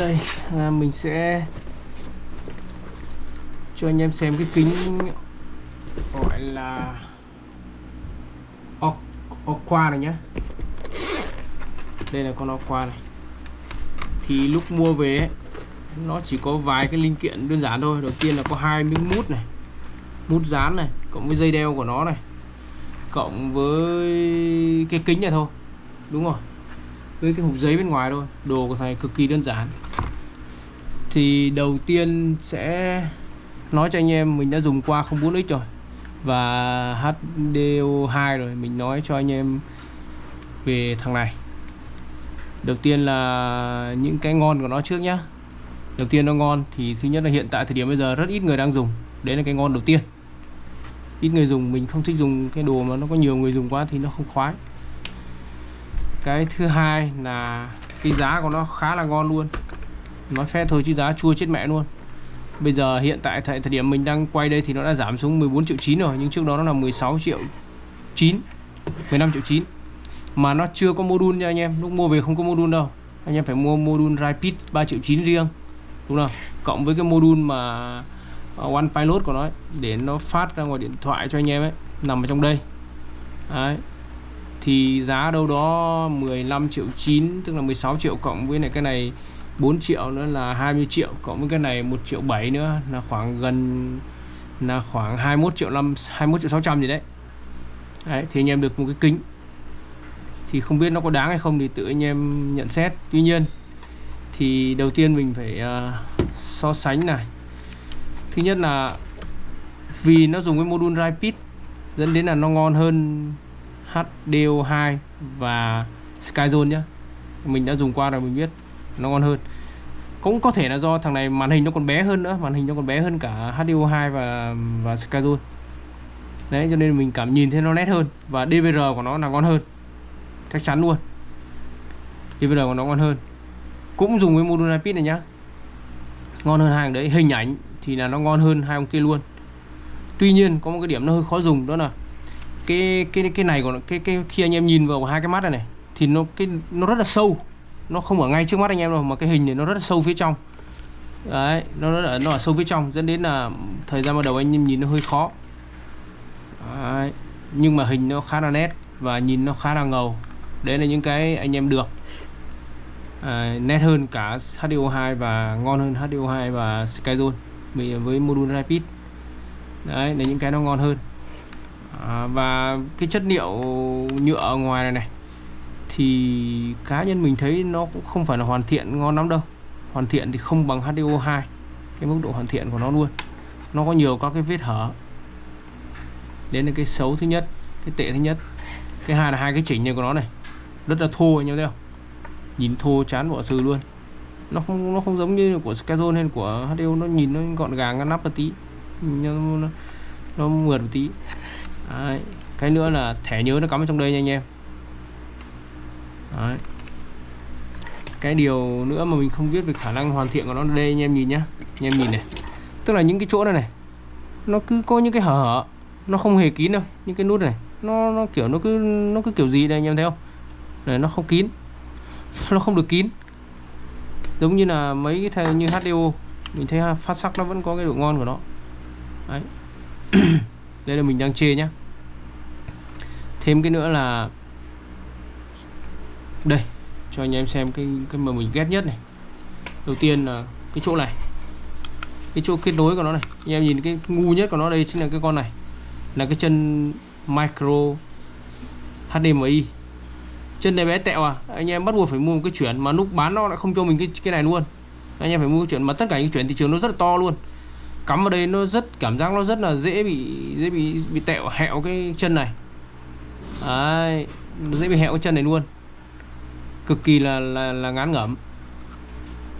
đây. À, mình sẽ cho anh em xem cái kính gọi là Aqua này nhá. Đây là con Aqua này. Thì lúc mua về ấy, nó chỉ có vài cái linh kiện đơn giản thôi. Đầu tiên là có hai miếng mút này mút dán này cộng với dây đeo của nó này cộng với cái kính này thôi. Đúng rồi. Với cái hộp giấy bên ngoài thôi. Đồ của thầy cực kỳ đơn giản thì đầu tiên sẽ nói cho anh em mình đã dùng qua 04x rồi. Và HDO2 rồi, mình nói cho anh em về thằng này. Đầu tiên là những cái ngon của nó trước nhá. Đầu tiên nó ngon thì thứ nhất là hiện tại thời điểm bây giờ rất ít người đang dùng. Đấy là cái ngon đầu tiên. Ít người dùng, mình không thích dùng cái đồ mà nó có nhiều người dùng quá thì nó không khoái. Cái thứ hai là cái giá của nó khá là ngon luôn nói phép thôi chứ giá chua chết mẹ luôn. Bây giờ hiện tại thời, điểm mình đang quay đây thì nó đã giảm xuống 14 triệu 9 rồi nhưng trước đó nó là 16 triệu 9 15 triệu 9 mà nó chưa có module nha anh em lúc mua về không có module đâu. Anh em phải mua module Rapid 3 triệu 9 riêng đúng không? Cộng với cái module mà à, One Pilot của nó ấy, để nó phát ra ngoài điện thoại cho anh em ấy nằm ở trong đây. Đấy. thì giá đâu đó 15 triệu 9 tức là 16 triệu cộng với này cái này 4 triệu nữa là 20 triệu cộng với cái này 1 triệu 7 nữa là khoảng gần là khoảng 21 triệu 5 21 triệu 600 gì đấy. Đấy, thì anh em được một cái kính. Thì không biết nó có đáng hay không thì tự anh em nhận xét. Tuy nhiên thì đầu tiên mình phải uh, so sánh này. Thứ nhất là vì nó dùng cái module Rapid dẫn đến là nó ngon hơn HDO2 và Skyzone nhá. Mình đã dùng qua rồi mình biết nó ngon hơn. Cũng có thể là do thằng này màn hình nó còn bé hơn nữa, màn hình nó còn bé hơn cả HDO2 và và Skyzone đấy, cho nên mình cảm nhìn thấy nó nét hơn và DVR của nó là ngon hơn. Chắc chắn luôn. DVR của nó ngon hơn. Cũng dùng cái module IP này nhá. Ngon hơn hàng đấy. Hình ảnh thì là nó ngon hơn hai ông kia luôn. Tuy nhiên, có một cái điểm nó hơi khó dùng, đó là cái cái cái này của cái cái khi anh em nhìn vào hai cái mắt này này, thì nó, cái, nó rất là sâu nó không ở ngay trước mắt anh em đâu mà cái hình này nó rất là sâu phía trong. Đấy nó rất ở, nó ở sâu phía trong dẫn đến là thời gian ban đầu anh em nhìn nó hơi khó. Đấy. nhưng mà hình nó khá là nét và nhìn nó khá là ngầu. Đấy là những cái anh em được. À, nét hơn cả HDO2 và ngon hơn HDO2 và Skyzone với module Rapid. Đấy là những cái nó ngon hơn. À, và cái chất liệu nhựa ở ngoài này này thì cá nhân mình thấy nó cũng không phải là hoàn thiện ngon lắm đâu. Hoàn thiện thì không bằng HDO2 cái mức độ hoàn thiện của nó luôn. Nó có nhiều các cái vết hở. Đến là cái xấu thứ nhất cái tệ thứ nhất. Cái hai là hai cái chỉnh này của nó này rất là thô anh em thấy không? Nhìn thô chán bỏ sừ luôn. Nó không nó không giống như của Skazone hay của HDO nó nhìn nó gọn gàng ngăn nắp một tí. Nó, nó, nó mượt một tí. Đấy. cái nữa là thẻ nhớ nó cắm ở trong đây nha anh em. Đấy. cái điều nữa mà mình không biết về khả năng hoàn thiện của nó đây, anh em nhìn nhá. Anh em nhìn này. Tức là những cái chỗ này này, nó cứ có những cái hở hở, nó không hề kín đâu. Những cái nút này, nó nó kiểu nó cứ nó cứ kiểu gì đây anh em thấy không? Này, nó không kín. Nó không được kín. Giống như là mấy cái thằng như HDO mình thấy phát sắc nó vẫn có cái độ ngon của nó. Đấy. Đây là mình đang chê nhá. Thêm cái nữa là đây cho anh em xem cái cái mà mình ghét nhất này. Đầu tiên là cái chỗ này. Cái chỗ kết nối của nó này. Anh em nhìn cái, cái ngu nhất của nó đây chính là cái con này. Là cái chân micro HDMI chân này bé tẹo à. Anh em bắt buộc phải mua một cái chuyển mà lúc bán nó lại không cho mình cái cái này luôn. Anh em phải mua cái chuyển mà tất cả những chuyển thị trường nó rất là to luôn. Cắm vào đây nó rất cảm giác nó rất là dễ bị dễ bị bị tẹo hẹo cái chân này. Đấy, dễ bị hẹo cái chân này luôn cực kỳ là là, là ngán ngẩm.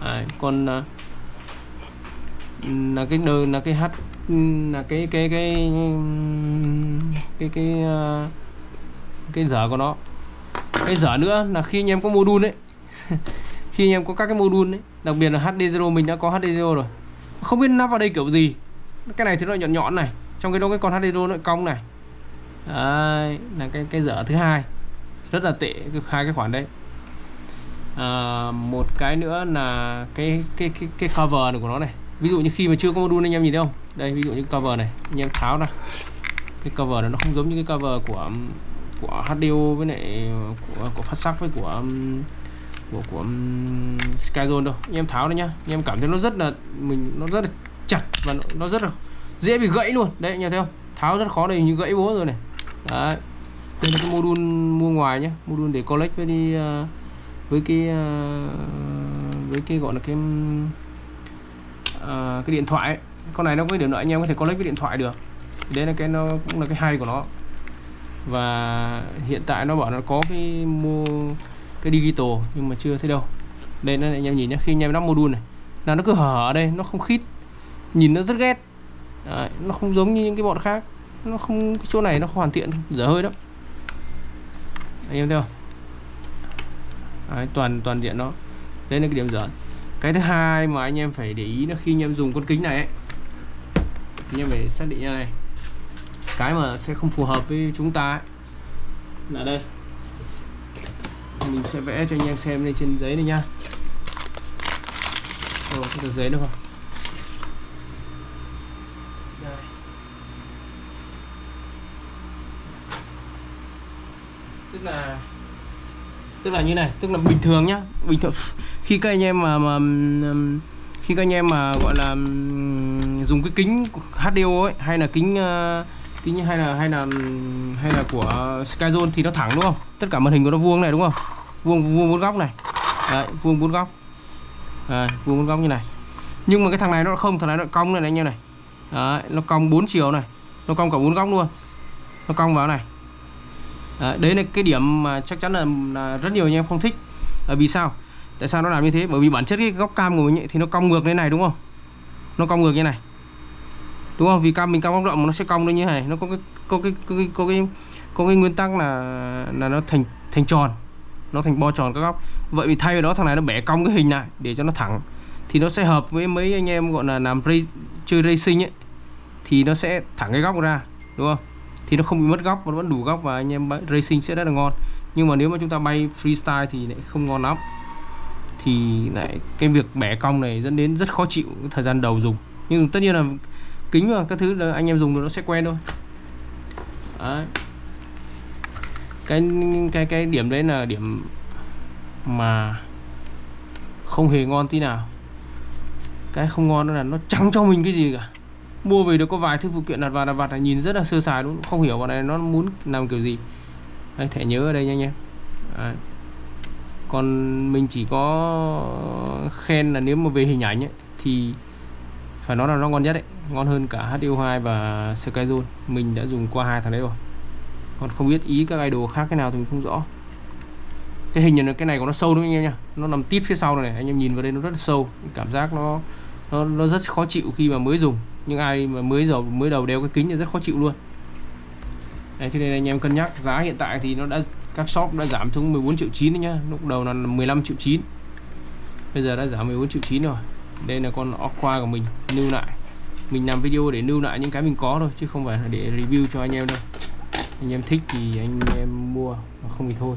À, còn là, là cái đơn là cái hát là cái cái cái cái cái cái, cái dở của nó. Cái dở nữa là khi anh em có module ấy. Khi anh em có các cái module ấy đặc biệt là HD0 mình đã có HD0 rồi. Không biết nắp vào đây kiểu gì. Cái này thì nó nhọn nhọn này trong cái đó cái con HD0 nó cong này. Đấy là cái cái dở thứ hai. Rất là tệ hai cái khoản đấy à, một cái nữa là cái cái cái cái cover này của nó này. Ví dụ như khi mà chưa có module anh em nhìn thấy không? Đây ví dụ như cover này anh em tháo ra. Cái cover này nó không giống như cái cover của của HDO với lại của của phát sắc với của um, của của um, Skyzone đâu. Anh em tháo đây nhá. Anh em cảm thấy nó rất là mình nó rất là chặt và nó, nó rất là dễ bị gãy luôn. Đấy anh em thấy không? Tháo rất khó này như gãy bố rồi này. Đấy. Đây là cái module mua ngoài nhé module để collect với đi uh, với cái ờ, với cái gọi là cái uh, cái điện thoại ấy. con này nó có điểm nữa anh em có thể connect với điện thoại được. Đấy là cái nó cũng là cái hay của nó. Và hiện tại nó bảo nó có cái mua cái digital nhưng mà chưa thấy đâu. Đây nó anh em nhìn nhé khi anh em lắp module này là nó cứ hở ở đây nó không khít nhìn nó rất ghét. Đấy, nó không giống như những cái bọn khác. Nó không cái chỗ này nó không hoàn thiện dở hơi đó anh em thấy không? Đấy, toàn toàn diện nó đấy là cái điểm dở. Cái thứ hai mà anh em phải để ý là khi anh em dùng con kính này ấy, anh em phải xác định như này. Cái mà sẽ không phù hợp với chúng ta ấy, là đây. Mình sẽ vẽ cho anh em xem lên trên giấy này nhá. Ờ, Ồ, cái giấy được không đây. tức là tức là như này tức là bình thường nhá. Bình thường khi các anh em mà mà khi các anh em mà gọi là dùng cái kính HDO ấy hay là kính ờ, kính hay là hay là hay là của Skyzone thì nó thẳng đúng không? Tất cả màn hình của nó vuông này đúng không? Vuông vuông bốn góc này. Đấy vuông bốn góc. À, vuông bốn góc như này. Nhưng mà cái thằng này nó không thằng này nó cong này, này anh em này. Đấy, nó cong bốn chiều này. Nó cong cả bốn góc luôn. Nó cong vào này đấy, đấy là cái điểm mà chắc chắn là, là rất nhiều anh em không thích. À, vì sao? Tại sao nó làm như thế? Bởi vì bản chất cái góc cam của mình ấy, thì nó cong ngược lên này đúng không? Nó cong ngược như này. Đúng không? Vì cam mình cam góc rộng nó sẽ cong lên như này. Nó có cái có cái có cái có cái có cái nguyên tắc là là nó thành thành tròn. Nó thành bo tròn các góc. Vậy vì thay vào đó thằng này nó bẻ cong cái hình lại để cho nó thẳng. Thì nó sẽ hợp với mấy anh em gọi là làm ray, chơi racing ấy. Thì nó sẽ thẳng cái góc ra đúng không? Thì nó không bị mất góc, nó vẫn đủ góc và anh em racing sẽ rất là ngon. Nhưng mà nếu mà chúng ta bay freestyle thì lại không ngon lắm. Thì lại cái việc bẻ cong này dẫn đến rất khó chịu thời gian đầu dùng. Nhưng tất nhiên là kính và các thứ là anh em dùng rồi nó sẽ quen thôi. Đấy. cái cái cái điểm đấy là điểm mà không hề ngon tí nào. Cái không ngon đó là nó trắng cho mình cái gì cả mua về được có vài thứ phụ kiện đặt vào đặt vặt là nhìn rất là sơ sài đúng không hiểu bọn này nó muốn làm kiểu gì. Đây thẻ nhớ ở đây nha anh em đấy. còn mình chỉ có khen là nếu mà về hình ảnh ấy, thì phải nói là nó ngon nhất đấy ngon hơn cả HDO2 và Skyzone mình đã dùng qua hai thằng đấy rồi. Còn không biết ý các idol khác cái nào thì mình không rõ. Cái hình này cái này của nó sâu đúng không anh em nha. Nó nằm tít phía sau này anh em nhìn vào đây nó rất là sâu. Cảm giác nó nó, nó rất khó chịu khi mà mới dùng nhưng ai mà mới dầu mới đầu đeo cái kính thì rất khó chịu luôn. Đấy, cho nên anh em cân nhắc giá hiện tại thì nó đã các shop đã giảm xuống 14 triệu 9 đấy nhá. Lúc đầu là 15 triệu 9 bây giờ đã giảm 14 triệu 9 rồi. Đây là con Aqua của mình lưu lại. Mình làm video để lưu lại những cái mình có thôi chứ không phải là để review cho anh em đâu. Anh em thích thì anh em mua không thì thôi.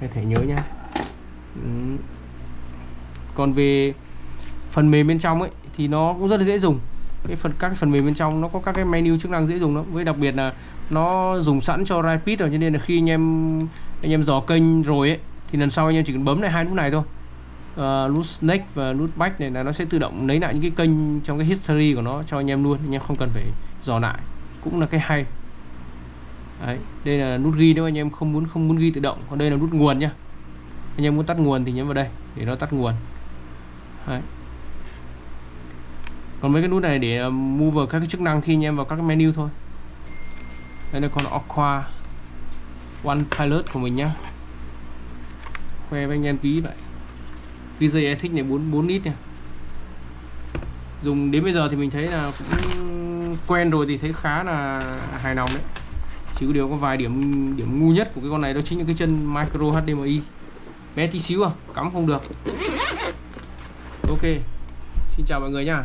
Có thể nhớ nhá. Ừ. còn về phần mềm bên trong ấy thì nó cũng rất là dễ dùng cái phần các cái phần mềm bên trong nó có các cái menu chức năng dễ dùng lắm. Với đặc biệt là nó dùng sẵn cho rapid rồi cho nên là khi anh em anh em dò kênh rồi ấy thì lần sau anh em chỉ cần bấm lại hai nút này thôi. Uh, nút snake và nút back này là nó sẽ tự động lấy lại những cái kênh trong cái history của nó cho anh em luôn. Anh em không cần phải dò lại. Cũng là cái hay. Đấy, đây là nút ghi nếu anh em không muốn không muốn ghi tự động. Còn đây là nút nguồn nhá. Anh em muốn tắt nguồn thì nhấn vào đây để nó tắt nguồn. Đấy còn mấy cái nút này để ờ, mua vào các cái chức năng khi anh em vào các cái menu thôi. Đây là con Aqua One Pilot của mình nhá. Khoe với anh em tí vậy VJ dây thích này 4 4 lít này dùng, đến bây giờ thì mình thấy là cũng quen rồi thì thấy khá là hài lòng đấy. Chỉ có điều có vài điểm điểm ngu nhất của cái con này đó chính là cái chân micro HDMI bé tí xíu à cắm không được. Ok, xin chào mọi người nha